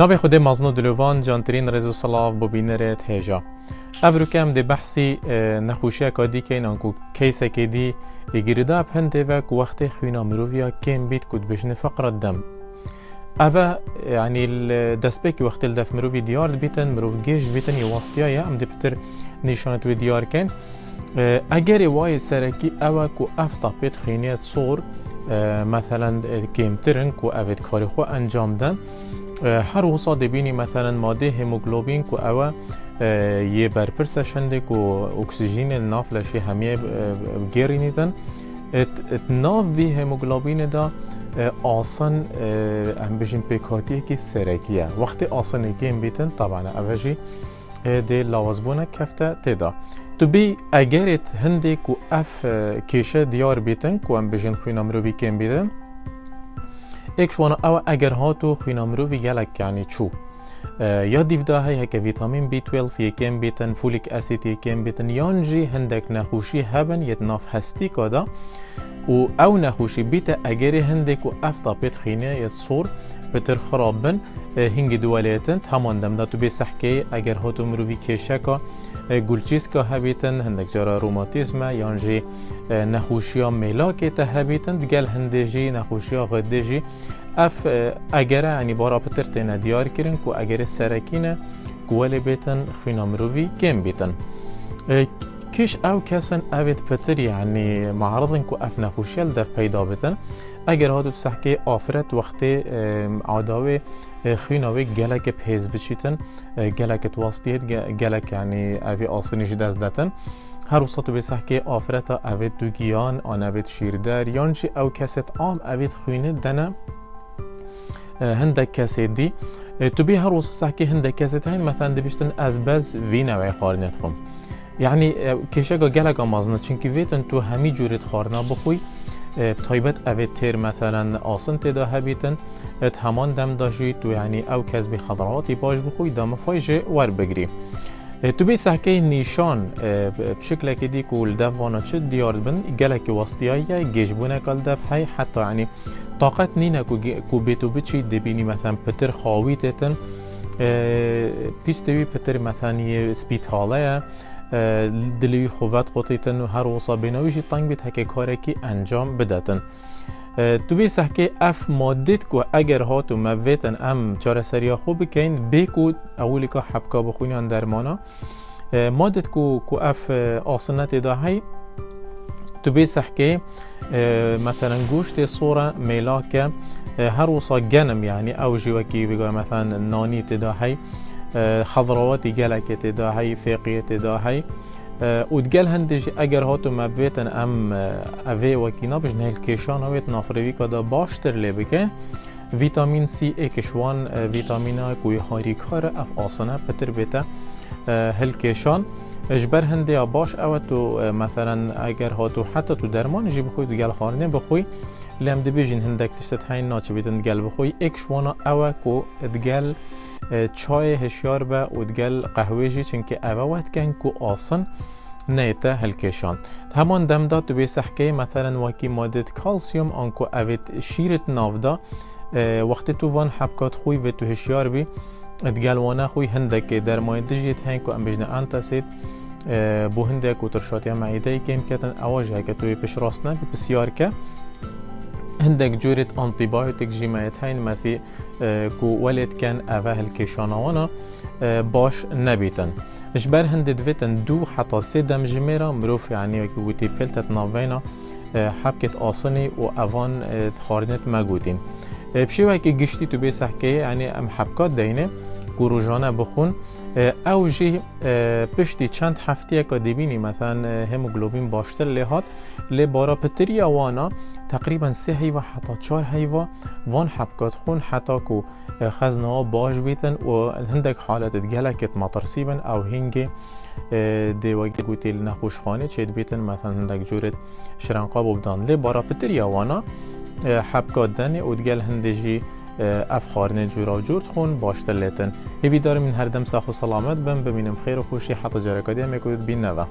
ناوی خود مزنو دلوان جانترین رزو صلاف ببینرت هیجا افرو کم دی بحثی نخوشی کادی که اینانکو کیسه که دی گیرده هنده و که وقت خوینا مروفیا کم بید کد بشن فقر دم. اوه يعني الدسبيك وقت الدف مروفي ديار بيتن مروف جيش بيتن يواستيا يا ام دبتر نشانت و ديار كان اگر وای سرکی أو کو افتا پیت خینیت صور مثلا کمترن کو اوید کاری انجام دن. هر وصا دبینی مثلا مادة هموگلوبین کو أو یه برپرس شنده کو اکسیژین ناف لشی همیه گیری نیدن ات ناف وی هموگلوبین دا آسان هم بجین پیکاتی که سرکیه وقتی آسان که بیتن طبعا اوجی دی لوازبونه کفته تدا تو بی اگرت هندی کو اف کیشه دیار بیتن کو هم بجین خوینا مروی کم بیدن ایک شوانا أو اگر هاتو خوینا مروی گلک یعنی چو؟ یا دیفدا هی هک ویتامین بی 12 یکم بیتن فولیک اسید یکم بیتن یانجی هندک نخوشی هبن یت ناف هستی کادا. و أو نخوشی بیت اگر هندک و افتا بیت خینه یت صور بتر خراب بن هنگ دواليتن همان دم داتو بي سحكي اگر هاتو مروفي كيشاكا گلچیسکا هبیتن هندک جارا روماتیزم یانجی نخوشیا ملاکی ته هبیتن دگل هندجی نخوشیا غدجی اف اگر یعنی بارا پتر تینا دیار کرن کو اگر سرکینه گوال بیتن خینا مروفی کم بیتن كيش أو كاسن اويت بتر يعني معرضن كو اف نخوشيل دف پیدا بتن. اگر هاتو تسحكي آفرت وقتی عداوه خيناوي گلک پیز بچیتن گلک تواسطیت گلک يعني اوی آسنیش دست دتن. هر وسط بسحكي آفرت اویت دوگیان آن اویت شیردر یانشی أو کست عام اویت خوینه دنه هندك كاسيت دي تبي هر وسط سحكي هندك كاسيتين مثلا دبشتن از بز في نوعي خارنتكم یعنی کشگا گلگا مازنه چونکی ویتن تو همی جورت خارنا بخوی تایبت اوه تیر مثلا آسن تدا هبیتن ات همان دم داشی تو یعنی او کذبی خضراتی باش بخوی دام فایج ور بگری. تو بی سحکه نیشان بشکل که دی کول دف وانا چه دیار بن گلک وسطیایی گیجبونه کل دف های حتی یعنی طاقت نینه کو بیتو بچی دبینی مثلا پتر خاویتتن پیستوی پتر مثلا یه سپیتاله دلی خوات قطیتن و هر وصا بینویشی تنگ بیت هکه کارکی انجام بدتن. تو بی سحکه اف مادت کو اگر هاتو مویتن ام چاره سریا خوب بکین بیکو اولی که حبکا بخونی درمانا. مادت کو کو اف آسنت دا هی. تو بی سحکه مثلا گوشت صورة ميلاكا هر وصا جنم يعني أو جوكي بيقول مثلا ناني تدا هي خضرواتي جالك تدا هي فيقية تدا هي ودقال هندج اگر هاتو مبویتن ام اوه وکینا بج نهل کشان هویت نافروی کدا باشتر لی بکه ویتامین سی اکشوان ویتامینا کوی هاری کار اف آسانه پتر بیتا هل کشان اجبر هنده باش أو تو مثلا اگر هاتو حتی تو درمان جی بخوی تو گل خارنه بخوی لم دبیجین هندک تشتت هین ناچه بیتن گل بخوی اکشوانا أو کو ادگل چای هشیار به ودگل قهوه جی چنکه اوه وقت کن کو آسان نیته هلکشان همان دم داد تو بیسحکه مثلا وکی ماده کالسیوم آنکو اوید شیرت نافدا وقتی تو وان حبکات خوی و تو هشیار بی ادگل وأنا خوی هندک در مای دجیت هنگ کو ام بجنه انتاسید بو هندک و ترشاتی معیده کم کتن اواجه که توی پش راستنه بسیار که هندك جورة انتيبايوتيك جيمايت هين مثي كو ولد كان أفاه الكيشانوانا باش نبيتن. اجبر هند دویتن دو حتی سه دم جمیرا مروف یعنی که ویتی پلتت ناوینا حبکت آسانی و اوان خارنت مگوتین بشیوه که گشتی تو بی سحکه یعنی ام حبکات گروجانه بخون أو جی پشتی چند هفته که دبینی مثلا هموگلوبین باشتر لهات لی بارا پتری وأنا تقریبا سه هیوا حتی چار هیوا وان حبکات خون حتی که خزنه باش بیتن و هندک حالت گلکت مطرسیبن أو هنگ دی وقت گوتی نخوش خانه چید بیتن مثلا هندک جورت شرنقاب بدان لی بارا پتری وأنا حبکات دنه و دگل هندجی اف خارنه جورا و جورت خون باشتر لیتن. هیوی دارم این هر دم ساخ و سلامت بم ببینم خیر و خوشی. حتی جرکادی هم یکود بین نوه